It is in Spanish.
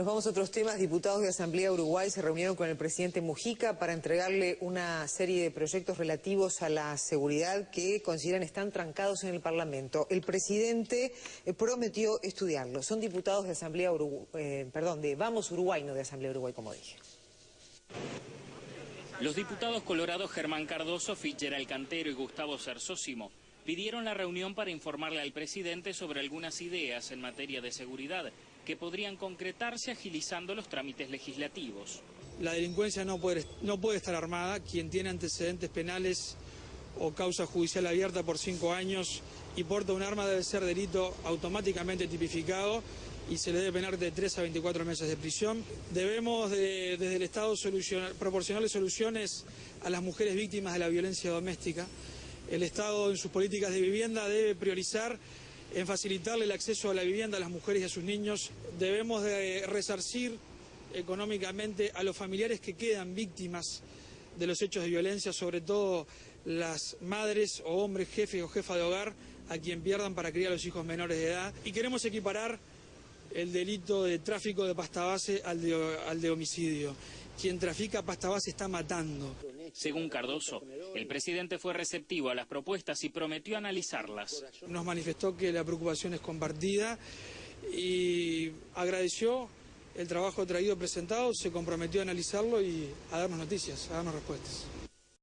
Nos vamos a otros temas. Diputados de Asamblea Uruguay se reunieron con el presidente Mujica para entregarle una serie de proyectos relativos a la seguridad que consideran están trancados en el Parlamento. El presidente eh, prometió estudiarlos. Son diputados de Asamblea Uruguay, eh, perdón, de Vamos Uruguay, no de Asamblea Uruguay, como dije. Los diputados colorados Germán Cardoso, Fitzgerald Cantero y Gustavo Cersósimo pidieron la reunión para informarle al presidente sobre algunas ideas en materia de seguridad que podrían concretarse agilizando los trámites legislativos. La delincuencia no puede, no puede estar armada. Quien tiene antecedentes penales o causa judicial abierta por cinco años y porta un arma debe ser delito automáticamente tipificado y se le debe penar de 3 a 24 meses de prisión. Debemos desde el Estado proporcionarle soluciones a las mujeres víctimas de la violencia doméstica. El Estado en sus políticas de vivienda debe priorizar en facilitarle el acceso a la vivienda a las mujeres y a sus niños. Debemos de resarcir económicamente a los familiares que quedan víctimas de los hechos de violencia, sobre todo las madres o hombres jefes o jefas de hogar a quien pierdan para criar a los hijos menores de edad. Y queremos equiparar el delito de tráfico de pasta base al de, al de homicidio. Quien trafica pasta base está matando. Según Cardoso, el presidente fue receptivo a las propuestas y prometió analizarlas. Nos manifestó que la preocupación es compartida y agradeció el trabajo traído presentado, se comprometió a analizarlo y a darnos noticias, a darnos respuestas.